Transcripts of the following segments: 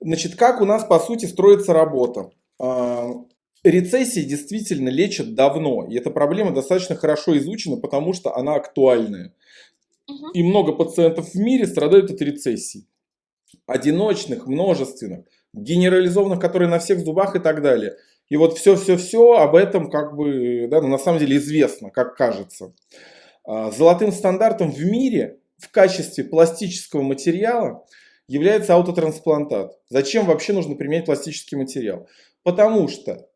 Значит, как у нас по сути строится работа? А, рецессии действительно лечат давно, и эта проблема достаточно хорошо изучена, потому что она актуальная. И много пациентов в мире страдают от рецессий. Одиночных, множественных, генерализованных, которые на всех зубах и так далее. И вот все-все-все об этом как бы, да, ну, на самом деле известно, как кажется. А, золотым стандартом в мире в качестве пластического материала является аутотрансплантат. Зачем вообще нужно применять пластический материал? Потому что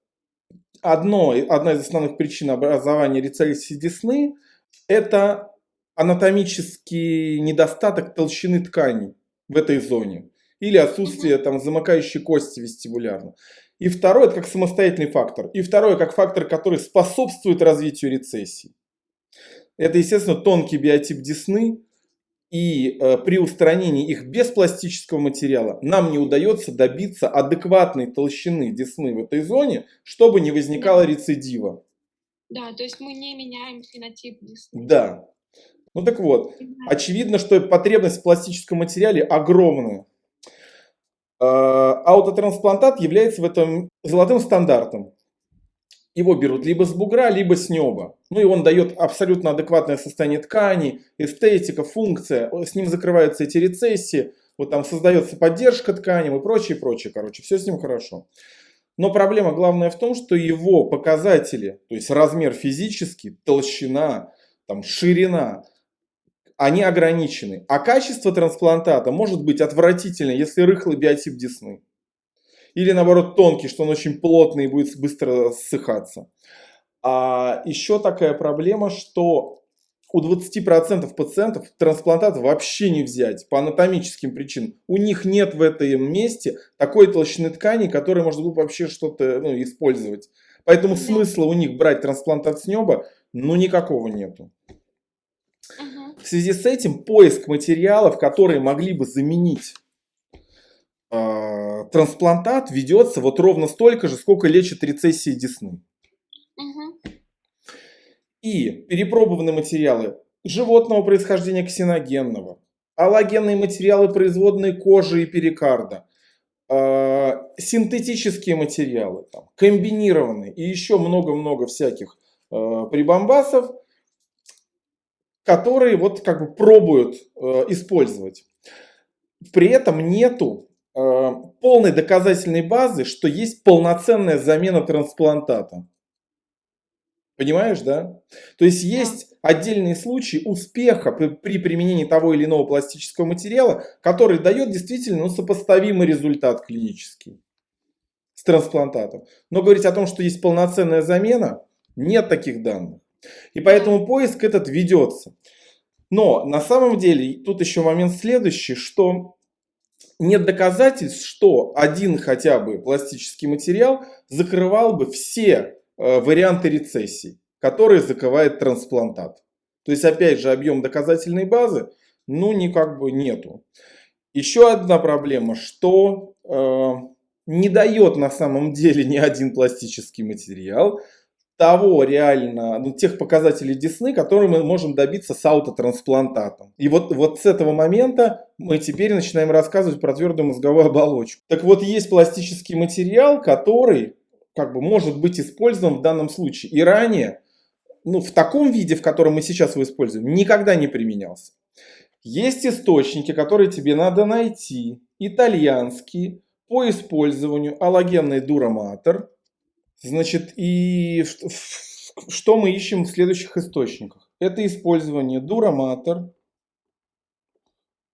одно, одна из основных причин образования рецессии десны – это анатомический недостаток толщины тканей в этой зоне или отсутствие там замыкающей кости вестибулярно. И второе, это как самостоятельный фактор. И второе, как фактор, который способствует развитию рецессии. Это, естественно, тонкий биотип десны. И э, при устранении их без пластического материала нам не удается добиться адекватной толщины десны в этой зоне, чтобы не возникало рецидива. Да, то есть мы не меняем фенотип десны. Да. Ну так вот, очевидно, что потребность в пластическом материале огромная. Э, аутотрансплантат является в этом золотым стандартом. Его берут либо с бугра, либо с неба. Ну и он дает абсолютно адекватное состояние ткани, эстетика, функция. С ним закрываются эти рецессии, вот там создается поддержка тканям и прочее, прочее. Короче, все с ним хорошо. Но проблема главная в том, что его показатели, то есть размер физический, толщина, там, ширина, они ограничены. А качество трансплантата может быть отвратительно, если рыхлый биотип десны. Или наоборот тонкий, что он очень плотный и будет быстро ссыхаться. А еще такая проблема, что у 20% пациентов трансплантат вообще не взять по анатомическим причинам. У них нет в этом месте такой толщины ткани, которой можно было вообще что-то ну, использовать. Поэтому смысла у них брать трансплантат с неба ну никакого нету. В связи с этим поиск материалов, которые могли бы заменить э, трансплантат, ведется вот ровно столько же, сколько лечит рецессии десны. И перепробованные материалы животного происхождения ксеногенного, аллогенные материалы производные кожи и перикарда, э, синтетические материалы, там, комбинированные и еще много-много всяких э, прибамбасов – которые вот как бы пробуют э, использовать. При этом нету полной доказательной базы, что есть полноценная замена трансплантата. Понимаешь, да? То есть есть отдельные случаи успеха при, при применении того или иного пластического материала, который дает действительно ну, сопоставимый результат клинический с трансплантатом. Но говорить о том, что есть полноценная замена, нет таких данных. И поэтому поиск этот ведется. Но на самом деле тут еще момент следующий, что нет доказательств, что один хотя бы пластический материал закрывал бы все э, варианты рецессий, которые закрывает трансплантат. То есть опять же объем доказательной базы, ну никак бы нету. Еще одна проблема, что э, не дает на самом деле ни один пластический материал того реально, ну, тех показателей десны, которые мы можем добиться с аутотрансплантатом. И вот, вот с этого момента мы теперь начинаем рассказывать про твердую мозговую оболочку. Так вот, есть пластический материал, который как бы может быть использован в данном случае. И ранее, ну, в таком виде, в котором мы сейчас его используем, никогда не применялся. Есть источники, которые тебе надо найти, итальянские, по использованию аллогенный дураматор, Значит, и что мы ищем в следующих источниках? Это использование дураматор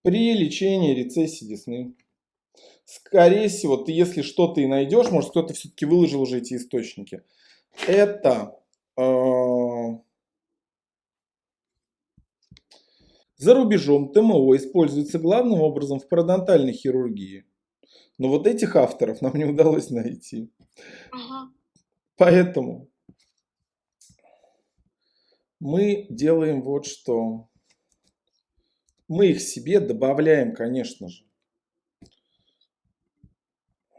при лечении рецессии десны. Скорее всего, ты если что-то и найдешь, может кто-то все-таки выложил уже эти источники. Это э, за рубежом ТМО используется главным образом в пародонтальной хирургии. Но вот этих авторов нам не удалось найти. Ага. Поэтому мы делаем вот что. Мы их себе добавляем, конечно же.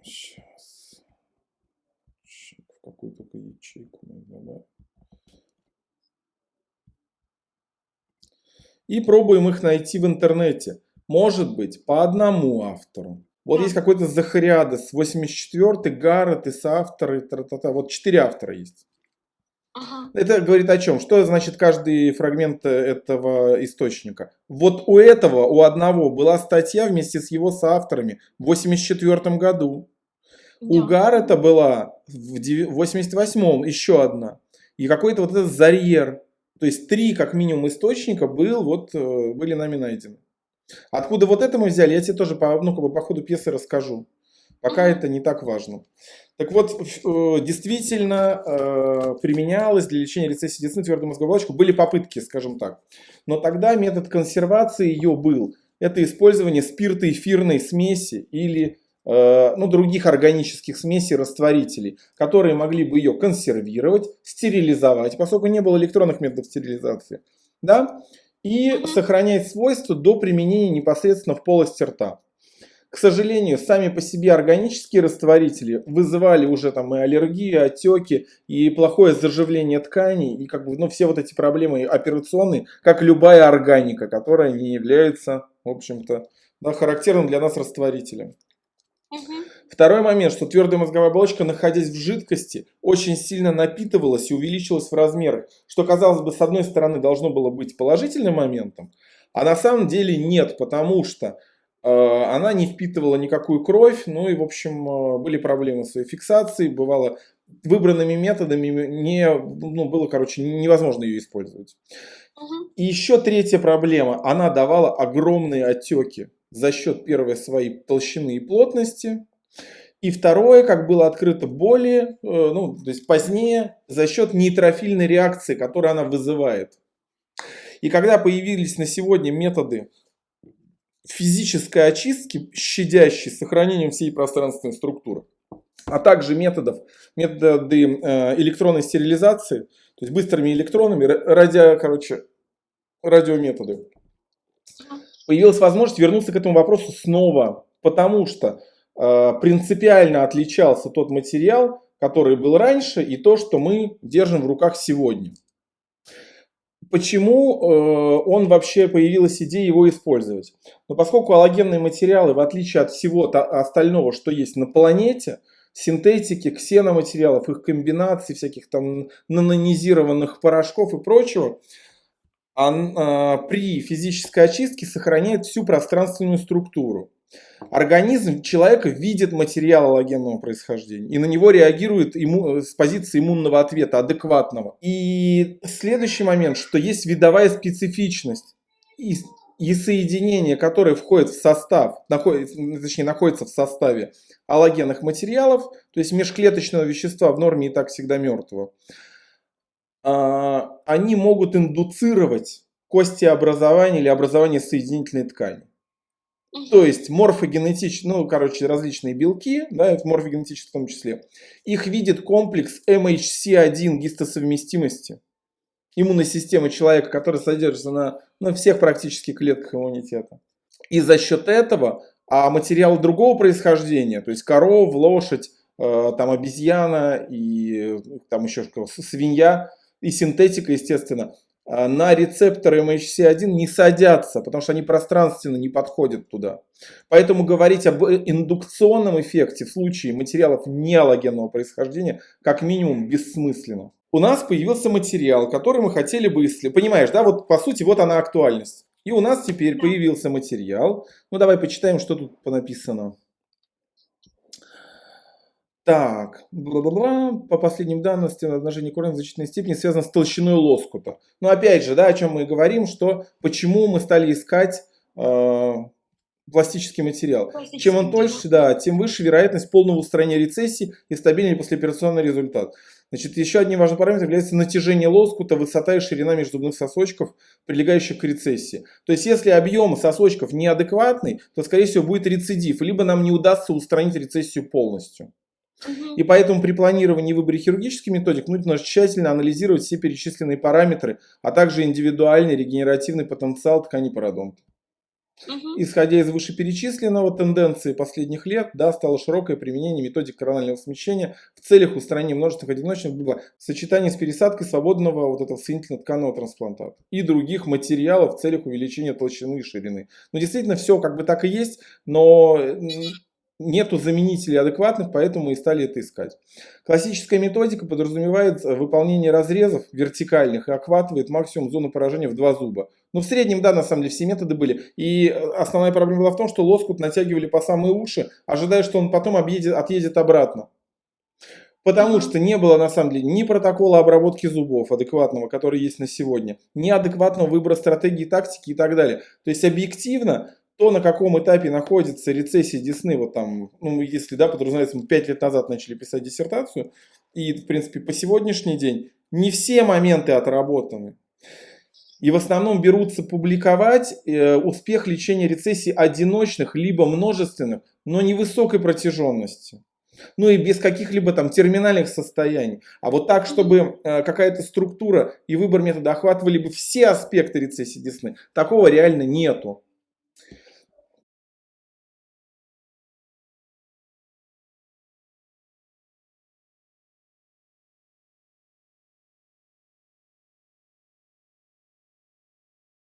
Сейчас. В какую только ячейку мы. И пробуем их найти в интернете. Может быть, по одному автору. Вот есть какой-то Захариадес, 84-й, Гаррет и соавторы, тра-та-та. вот четыре автора есть. Ага. Это говорит о чем? Что значит каждый фрагмент э, этого источника? Вот у этого, у одного была статья вместе с его соавторами в 84 году. У. Гаррета была в деви- 88-м еще одна. И какой-то вот этот Зарьер. То есть три, как минимум, источника был, вот, э, были нами найдены. Откуда вот это мы взяли, я тебе тоже по, ну, как бы по ходу пьесы расскажу. Пока это не так важно. Так вот, э, действительно э, применялось для лечения рецессии десны твердой мозговой оболочки. Были попытки, скажем так. Но тогда метод консервации ее был. Это использование спиртоэфирной смеси или э, ну, других органических смесей растворителей, которые могли бы ее консервировать, стерилизовать, поскольку не было электронных методов стерилизации, да, и Мгм. сохранять свойства до применения непосредственно в полости рта. К сожалению, сами по себе органические растворители вызывали уже там и аллергии, отеки, и плохое заживление тканей, и как бы, ну, все вот эти проблемы операционные, как любая органика, которая не является, в общем-то, да, характерным для нас растворителем. Мгм. Второй момент, что твердая мозговая оболочка, находясь в жидкости, очень сильно напитывалась и увеличилась в размерах, что, казалось бы, с одной стороны должно было быть положительным моментом, а на самом деле нет, потому что э, она не впитывала никакую кровь, ну и, в общем, э, были проблемы с ее фиксацией, бывало, выбранными методами не, ну, было, короче, невозможно ее использовать. И еще третья проблема. Она давала огромные отеки за счет первой своей толщины и плотности. И второе, как было открыто более, э, ну, то есть позднее, за счет нейтрофильной реакции, которую она вызывает. И когда появились на сегодня методы физической очистки, щадящей сохранением всей пространственной структуры, а также методов, методы э, электронной стерилизации, то есть быстрыми электронами, ра- радио, короче, радиометоды, появилась возможность вернуться к этому вопросу снова, потому что принципиально отличался тот материал, который был раньше, и то, что мы держим в руках сегодня. Почему э, он вообще появилась идея его использовать? Но поскольку аллогенные материалы, в отличие от всего остального, что есть на планете, синтетики, ксеноматериалов, их комбинаций, всяких там нанонизированных порошков и прочего, он, а, при физической очистке сохраняет всю пространственную структуру. Организм человека видит материал аллогенного происхождения и на него реагирует имму- с позиции иммунного ответа, адекватного. И следующий момент, что есть видовая специфичность и, и соединения, которые входят в состав, находится, точнее находятся в составе аллогенных материалов, то есть межклеточного вещества в норме и так всегда мертвого, а, они могут индуцировать костеобразование или образование соединительной ткани. То есть морфогенетические, ну, короче, различные белки, да, морфогенетические в том числе, их видит комплекс MHC1 гистосовместимости иммунной системы человека, который содержится на, на всех практически клетках иммунитета. И за счет этого, а материалы другого происхождения, то есть коров, лошадь, э, там обезьяна и э, там еще что, свинья и синтетика, естественно, на рецепторы MHC1 не садятся, потому что они пространственно не подходят туда. Поэтому говорить об индукционном эффекте в случае материалов неаллогенного происхождения как минимум бессмысленно. У нас появился материал, который мы хотели бы исследовать. Понимаешь, да, вот по сути вот она актуальность. И у нас теперь появился материал. Ну давай почитаем, что тут понаписано. Так, бла-бла-бла. по последним данным, стенообнажение корня в значительной степени связано с толщиной лоскута. Но опять же, да, о чем мы говорим, что почему мы стали искать э, пластический материал. Чем он Пластический тоньше, да, тем выше вероятность полного устранения рецессии и стабильный послеоперационный результат. Значит, еще одним важным параметром является натяжение лоскута, высота и ширина межзубных сосочков, прилегающих к рецессии. То есть, если объем сосочков неадекватный, то, скорее всего, будет рецидив, либо нам не удастся устранить рецессию полностью. И поэтому при планировании и выборе хирургических методик нужно тщательно анализировать все перечисленные параметры, а также индивидуальный регенеративный потенциал ткани пародонта. Исходя из вышеперечисленного, тенденции последних лет да, стало широкое применение методик коронального смещения в целях устранения множественных одиночных бла, в сочетании с пересадкой свободного вот этого соединительно-тканного трансплантата и других материалов в целях увеличения толщины и ширины. Ну, действительно, все как бы так и есть, но м, нету заменителей адекватных, поэтому и стали это искать. Классическая методика подразумевает выполнение разрезов вертикальных и охватывает максимум зоны поражения в два зуба. Но в среднем, да, на самом деле все методы были. И основная проблема была в том, что лоскут натягивали по самые уши, ожидая, что он потом объедет, отъедет обратно. Потому что не было на самом деле ни протокола обработки зубов адекватного, который есть на сегодня, ни адекватного выбора стратегии, тактики и так далее. То есть объективно то, на каком этапе находится рецессия десны, вот там, ну, если, да, подразумевается, мы 5 лет назад начали писать диссертацию, и, в принципе, по сегодняшний день не все моменты отработаны. И в основном берутся публиковать э, успех лечения рецессий одиночных, либо множественных, но невысокой протяженности. Ну и без каких-либо там терминальных состояний. А вот так, чтобы э, какая-то структура и выбор метода охватывали бы все аспекты рецессии десны, такого реально нету.